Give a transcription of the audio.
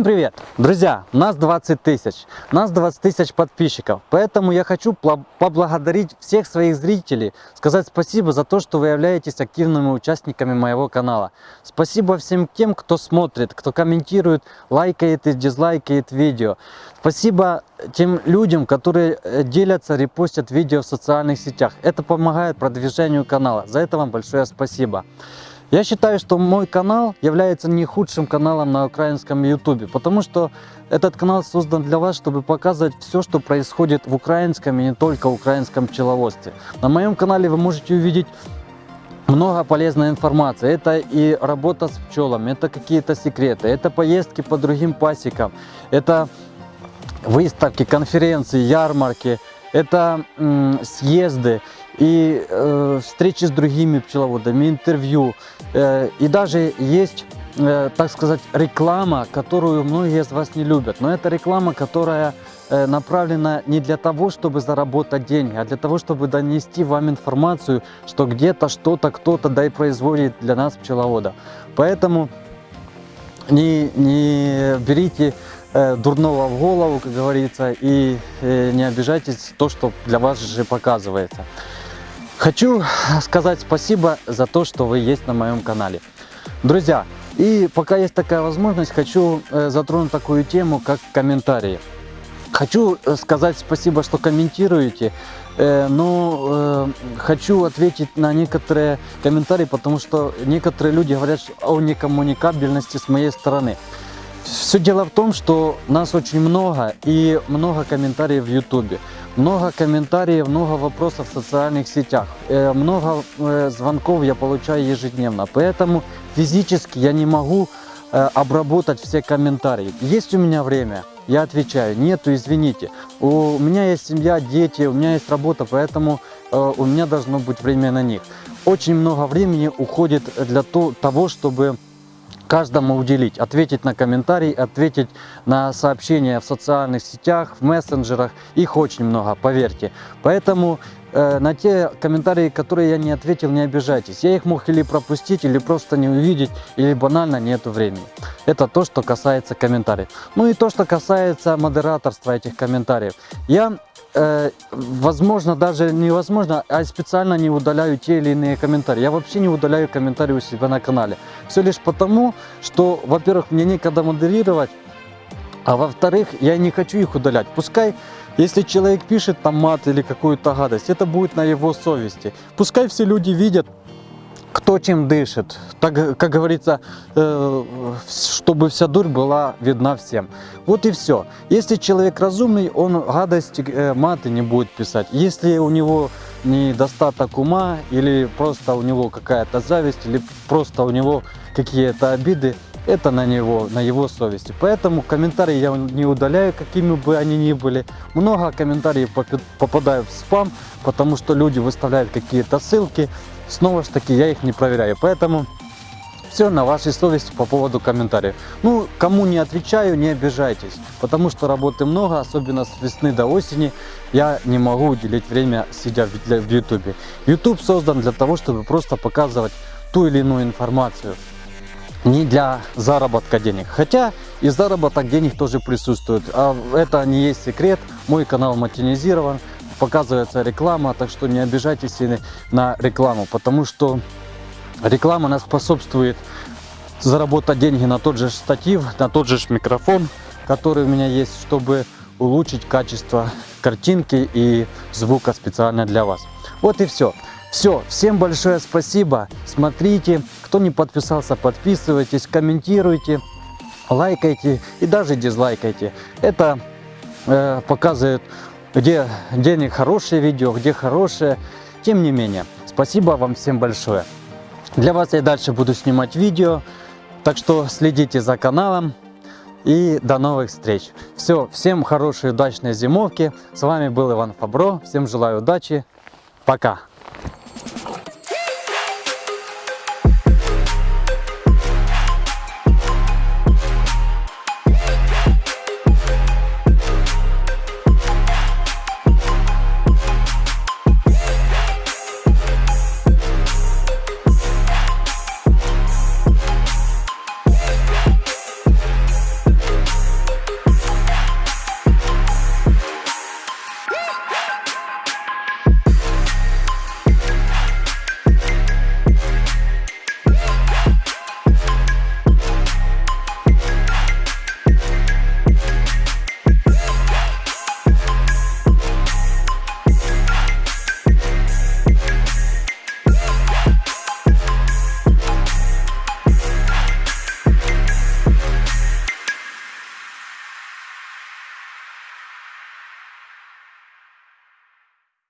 Всем привет! Друзья, нас 20 тысяч, нас 20 тысяч подписчиков, поэтому я хочу поблагодарить всех своих зрителей, сказать спасибо за то, что вы являетесь активными участниками моего канала. Спасибо всем тем, кто смотрит, кто комментирует, лайкает и дизлайкает видео. Спасибо тем людям, которые э, делятся, репостят видео в социальных сетях. Это помогает продвижению канала. За это вам большое спасибо. Я считаю, что мой канал является не худшим каналом на украинском ютубе, потому что этот канал создан для вас, чтобы показывать все, что происходит в украинском и не только украинском пчеловодстве. На моем канале вы можете увидеть много полезной информации. Это и работа с пчелами, это какие-то секреты, это поездки по другим пасекам, это выставки, конференции, ярмарки, это съезды и э, встречи с другими пчеловодами, интервью. Э, и даже есть, э, так сказать, реклама, которую многие из вас не любят. Но это реклама, которая э, направлена не для того, чтобы заработать деньги, а для того, чтобы донести вам информацию, что где-то что-то кто-то да и производит для нас пчеловода. Поэтому не, не берите э, дурного в голову, как говорится, и э, не обижайтесь то, что для вас же показывается. Хочу сказать спасибо за то, что вы есть на моем канале. Друзья, и пока есть такая возможность, хочу э, затронуть такую тему, как комментарии. Хочу э, сказать спасибо, что комментируете, э, но хочу ответить на некоторые комментарии, потому что некоторые люди говорят о некоммуникабельности с моей стороны. Все дело в том, что нас очень много и много комментариев в YouTube. Много комментариев, много вопросов в социальных сетях. Э, много э, звонков я получаю ежедневно. Поэтому физически я не могу э, обработать все комментарии. Есть у меня время? Я отвечаю, нету, извините. У меня есть семья, дети, у меня есть работа, поэтому у меня должно быть время на них. Очень много времени уходит для того, чтобы каждому уделить, ответить на комментарии, ответить на сообщения в социальных сетях, в мессенджерах. Их очень много, поверьте. Поэтому э, на те комментарии, которые я не ответил, не обижайтесь. Я их мог или пропустить, или просто не увидеть, или банально нету времени. Это то, что касается комментариев. Ну и то, что касается модераторства этих комментариев. Я э, возможно, даже невозможно, а специально не удаляю те или иные комментарии. Я вообще не удаляю комментарии у себя на канале. Все лишь потому, что, во-первых, мне некогда модерировать, а во-вторых, я не хочу их удалять. Пускай, если человек пишет там мат или какую-то гадость, это будет на его совести. Пускай все люди видят, кто чем дышит. Так, как говорится, э, чтобы вся дурь была видна всем. Вот и все. Если человек разумный, он гадости, э, маты не будет писать. Если у него недостаток ума, или просто у него какая-то зависть, или просто у него какие-то обиды, это на него, на его совести. Поэтому комментарии я не удаляю, какими бы они ни были. Много комментариев попадают в спам, потому что люди выставляют какие-то ссылки, снова же таки я их не проверяю. Поэтому все на вашей совести по поводу комментариев. Ну, кому не отвечаю, не обижайтесь, потому что работы много, особенно с весны до осени. Я не могу уделить время, сидя в YouTube. YouTube создан для того, чтобы просто показывать ту или иную информацию, не для заработка денег. Хотя и заработок денег тоже присутствует. А это не есть секрет. Мой канал монетизирован показывается реклама, так что не обижайтесь на рекламу, потому что реклама нас способствует заработать деньги на тот же штатив, на тот же микрофон, который у меня есть, чтобы улучшить качество картинки и звука специально для вас. Вот и все. Все, всем большое спасибо. Смотрите, кто не подписался, подписывайтесь, комментируйте, лайкайте и даже дизлайкайте. Это э, показывает где денег хорошее видео, где хорошее. Тем не менее, спасибо вам всем большое. Для вас я дальше буду снимать видео, так что следите за каналом. И до новых встреч. Все, всем хорошей удачной зимовки. С вами был Иван Фабро. Всем желаю удачи. Пока.